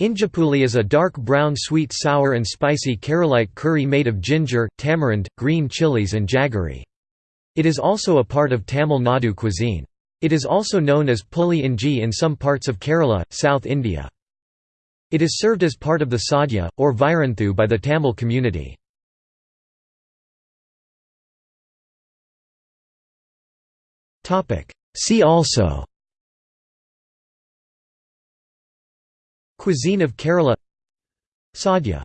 Injapuli is a dark brown sweet sour and spicy Keralite curry made of ginger, tamarind, green chilies and jaggery. It is also a part of Tamil Nadu cuisine. It is also known as puli inji in some parts of Kerala, South India. It is served as part of the sadhya, or viranthu by the Tamil community. See also Cuisine of Kerala. Sadhya